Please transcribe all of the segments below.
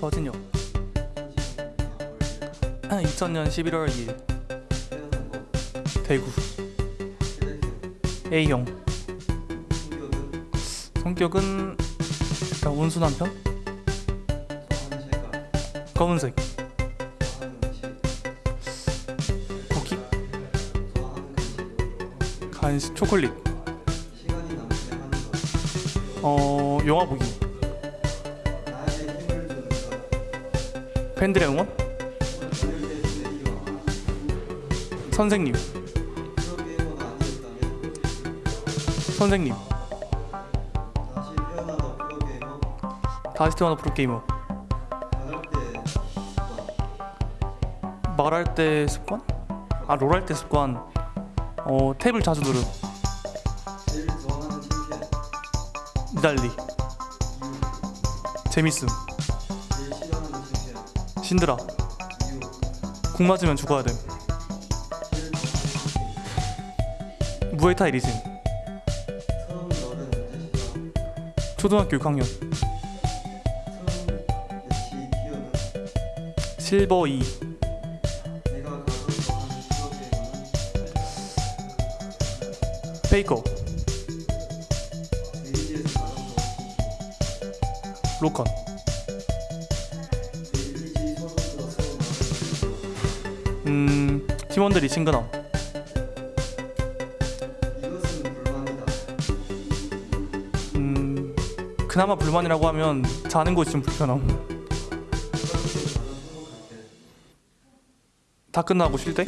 서진혁. 2000년 11월 2일. 대구. A형. 성격은 약간 온순한 편? 검은색. 쿠키? 간식 초콜릿. 어 영화 보기 팬들의 응원? 선생님. 선생님. 다시 태어나 프로게이머. 말할 때 습관? 아 롤 할 때 습관. 어 탭을 자주 누름 니달리. 재밌음 신드라 궁 맞으면 죽어야 됨 무에타이 리진. 초등학교 6학년. 실버 2 페이커. 로컨 팀원들이 친근함 음 그나마 불만이라고 하면 자는 곳이 좀 불편함 다 끝나고 쉴 때?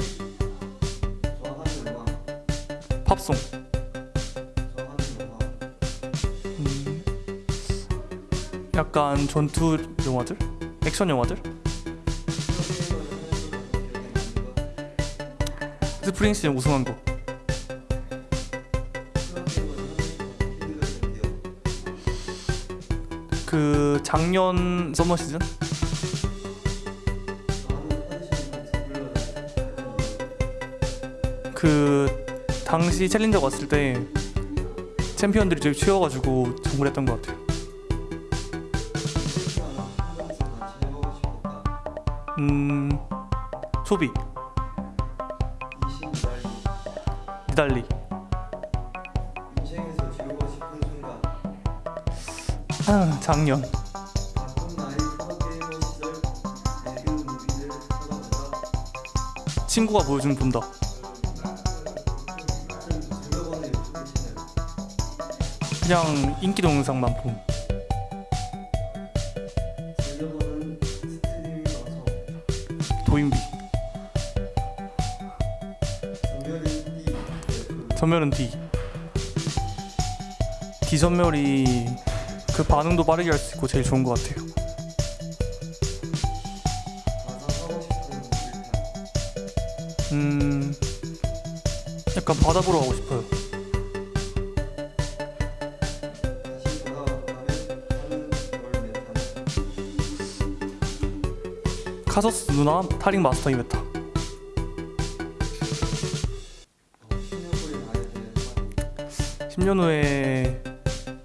팝송 음, 약간 전투 영화들? 액션 영화들? 스프링스틴 우승한 거 그 작년 서머 시즌? 그 당시 챌린저 왔을 때 챔피언들이 되게 치워가지고 정글했던 것 같아요. 음 소비 달리 아, 작년 친구가 보여주면 본다. 그냥 인기 동영상만 봄. 도인비. 전멸은 D. D 전멸이 그 반응도 빠르게 할 수 있고 제일 좋은 것 같아요. 음, 약간 바다 보러 가고 싶어요. 카서스 누나 타링 마스터 이메타. 10년 후에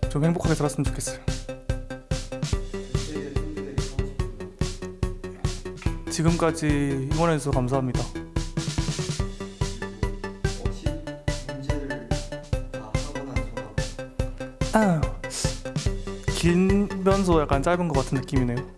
좀 행복하게 살았으면 좋겠어요. 지금까지 응원해주셔서 감사합니다. 아, 길면서 약간 짧은 것 같은 느낌이네요.